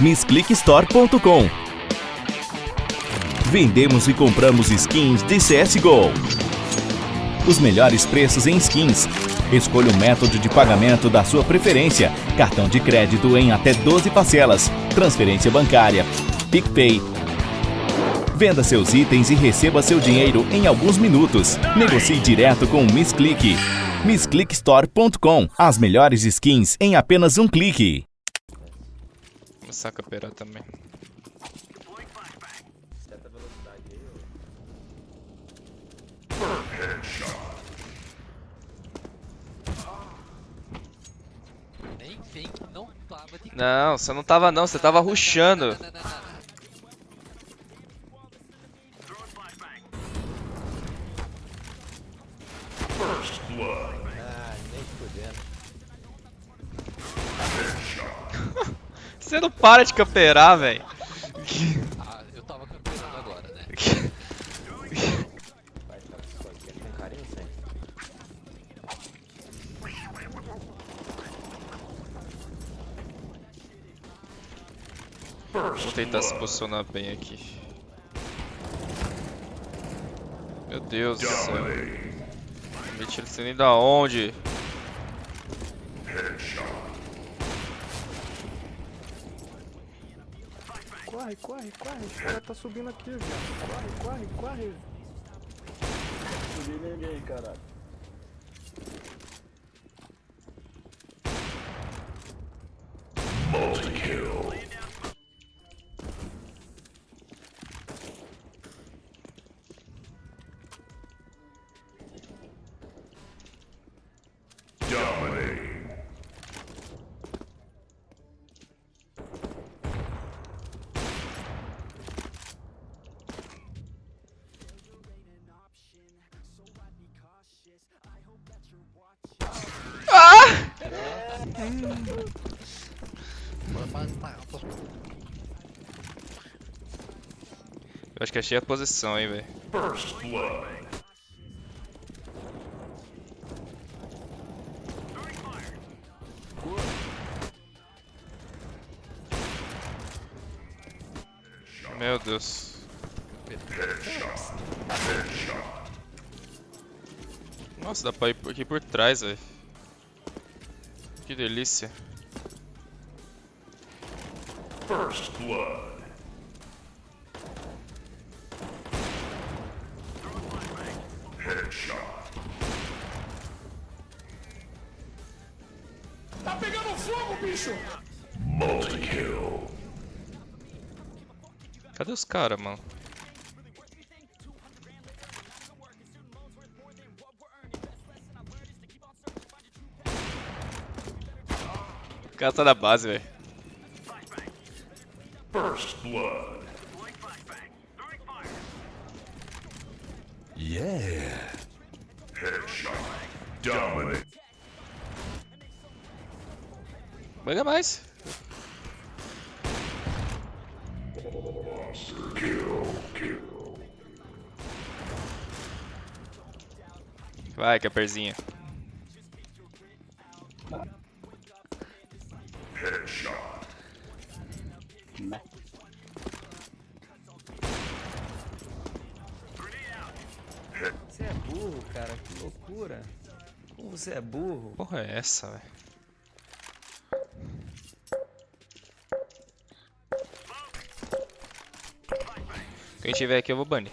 MissClickStore.com Vendemos e compramos skins de CSGO. Os melhores preços em skins. Escolha o método de pagamento da sua preferência. Cartão de crédito em até 12 parcelas. Transferência bancária. PicPay. Venda seus itens e receba seu dinheiro em alguns minutos. Negocie direto com o MissClick. MissClickStore.com As melhores skins em apenas um clique. Começar a camperar também. Nem vem que não tava de Não, você não tava não, você tava rushando. Não, não, não, não. Ah, nem fudendo. Você não para de camperar, velho. Ah, eu tava campeando agora, né? Vou tentar se posicionar bem aqui. Meu Deus do céu. Me tira nem da onde? Corre, corre, corre. Os caras tá subindo aqui, viado. Corre, corre, corre. Subi ninguém, caralho. Eu acho que achei a posição, hein, velho. Meu Deus. Nossa, dá pra ir por aqui por trás, velho. Que delícia. Tá pegando fogo, bicho! Cadê os caras, mano? Cara tá na base, velho. Manda mais. Vai, Caperzinha. Você é burro, cara. Que loucura. Como você é burro? Porra é essa, velho? Quem tiver aqui eu vou banir.